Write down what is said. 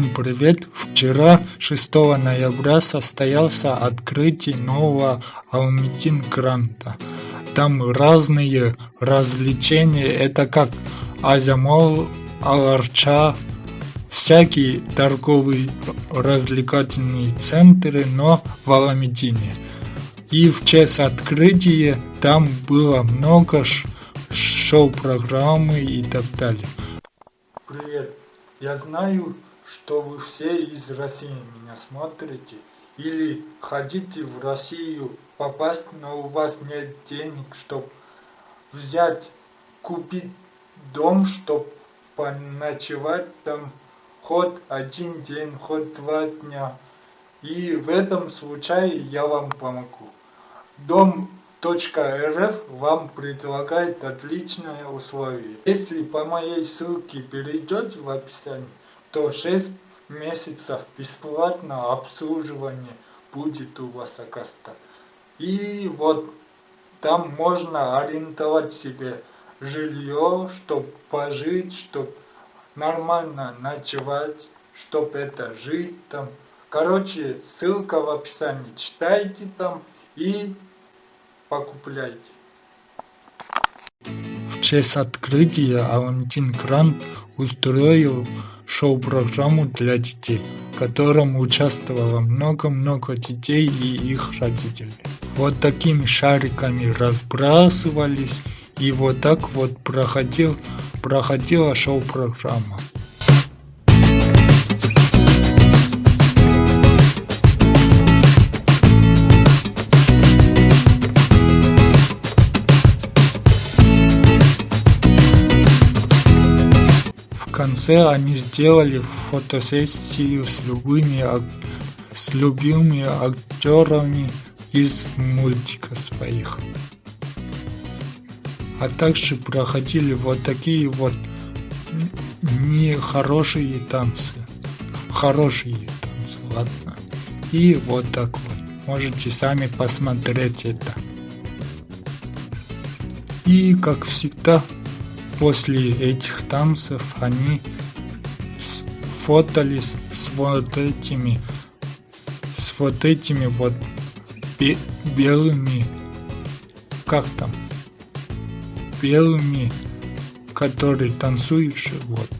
привет! Вчера, 6 ноября, состоялся открытие нового Алмитин Гранта. Там разные развлечения, это как Азамол, Аларча, всякие торговые развлекательные центры, но в Аламедине. И в честь открытия там было много шоу-программы и так далее. Привет, я знаю, что вы все из России меня смотрите или хотите в Россию попасть, но у вас нет денег, чтобы взять, купить дом, чтобы поночевать там хоть один день, хоть два дня. И в этом случае я вам помогу. Дом.рф вам предлагает отличное условие. Если по моей ссылке перейдете в описании, то 6 месяцев бесплатно обслуживание будет у вас оказаться. И вот там можно арендовать себе жилье, чтобы пожить, чтобы нормально ночевать, чтобы это жить там. Короче, ссылка в описании. Читайте там и покупляйте. В честь открытия Алантин Грант устроил шоу-программу для детей, в котором участвовало много-много детей и их родителей. Вот такими шариками разбрасывались, и вот так вот проходил, проходила шоу-программа. Конце они сделали фотосессию с любыми с любыми актерами из мультика своих. А также проходили вот такие вот нехорошие танцы. Хорошие танцы, ладно. И вот так вот. Можете сами посмотреть это. И как всегда После этих танцев они фотались с вот этими с вот этими вот белыми как там белыми которые танцуют вот